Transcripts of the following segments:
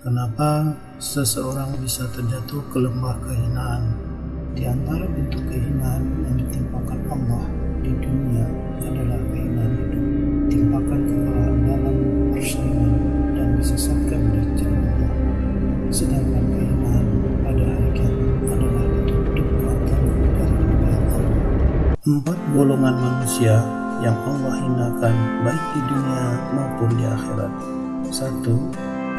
Kenapa seseorang bisa terjatuh ke lembah kehinaan? Di antara bentuk kehinaan yang ditimpakan Allah di dunia adalah kehinaan hidup, timpakan kekalahan dalam persaingan dan disesatkan dari jalan Allah. Sedangkan kehinaan pada hari kiamat adalah ditutup matanya dari Allah. Empat golongan manusia yang Allah hinakan baik di dunia maupun di akhirat. Satu,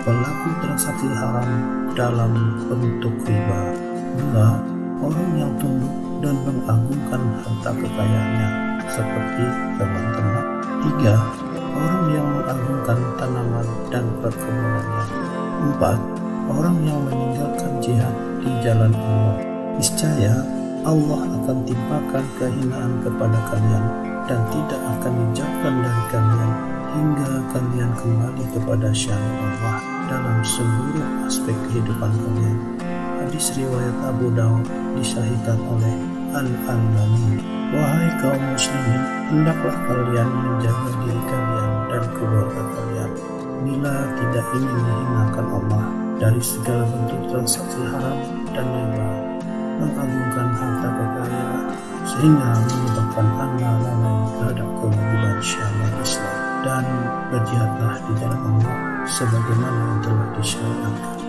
pelaku transaksi haram dalam bentuk riba. Dua, orang yang tunduk dan mengagungkan harta kekayaannya seperti hewan ternak. Tiga, orang yang mengagungkan tanaman dan perkebunannya. Empat, orang yang meninggalkan jihad di jalan Allah. Niscaya Allah akan timpakan kehinaan kepada kalian dan tidak akan dijauhkan dari kalian hingga kalian kembali kepada syariat Allah dalam seluruh aspek kehidupan kalian. Hadis riwayat Abu Daud disahihkan oleh Al-Albani. Wahai kaum muslimin, hendaklah kalian menjaga diri kalian dan keluarga kalian bila tidak ingin dihinakan Allah dari segala bentuk transaksi haram dan riba, mengagungkan harta kekayaan sehingga berjihadlah di jalan Allah sebagaimana telah disyariatkan.